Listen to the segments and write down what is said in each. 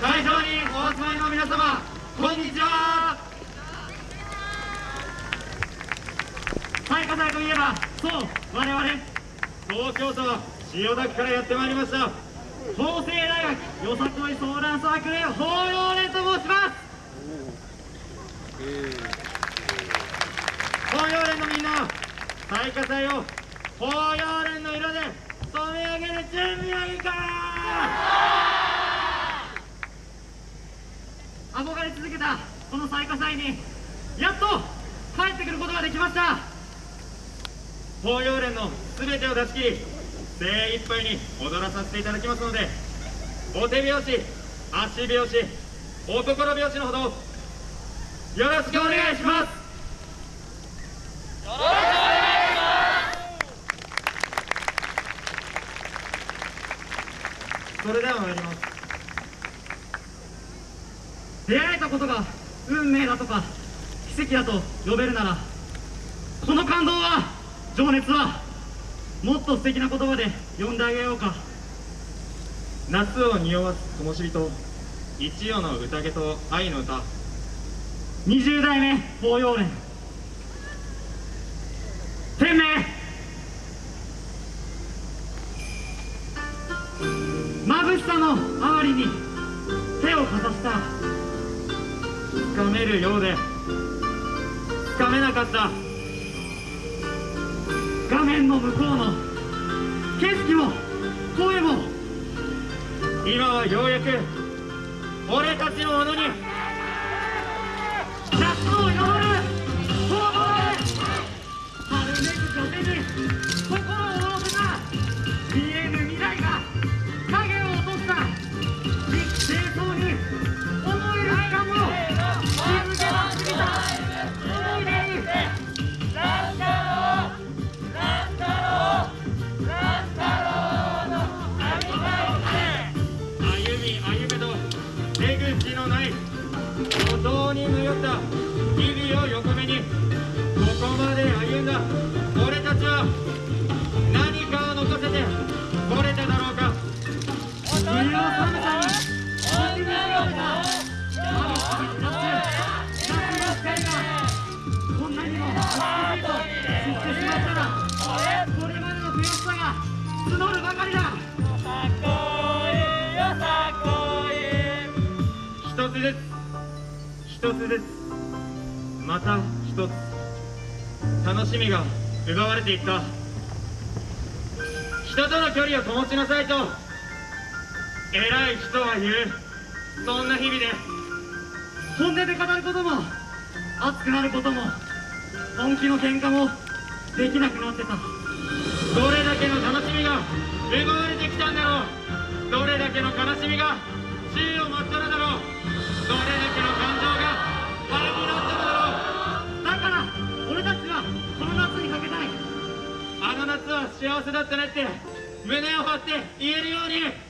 会場にお集まりの皆様こんにちは。最下祭といえばそう我々東京都千代田区からやってまいりました法政大学よさこい相談サークル法要連と申します。法要連のみんな最下災を法要連の色で染め上げる準備はいいか。憧れ続けたこの最下祭にやっと帰ってくることができました。法要連の全てを出し切り精一杯に踊らさせていただきますのでお手拍子足拍子お心拍子のほどよろしくお願いします。それでは参ります出会えたことが運命だとか奇跡だと呼べるならこの感動は情熱はもっと素敵な言葉で呼んであげようか。夏を匂わす灯火と一夜の宴と愛の歌。20代目法要連。天命。眩しさのあまりに手をかざしたつかめるようで。つかめなかった。画面の向こうの。景色も。声も。今はようやく俺たちのものに。夏の募るばかりだ一つずつ一つずつまた一つ。楽しみが奪われていった。人との距離を保ちなさいと。偉い人は言う。そんな日々で。本音で語ることも。熱くなることも。本気の喧嘩も。できなくなってた。どれだけの楽しみが。奪われてきたんだろう。どれだけの悲しみが。宙を舞ったのだろう。どれだけの感情が。腹になったのだろう。だから俺たちはこの夏にかけたい。あの夏は幸せだったねって。胸を張って言えるように。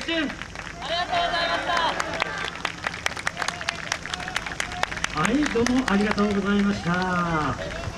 決心ありがとうございましたはいどうもありがとうございました。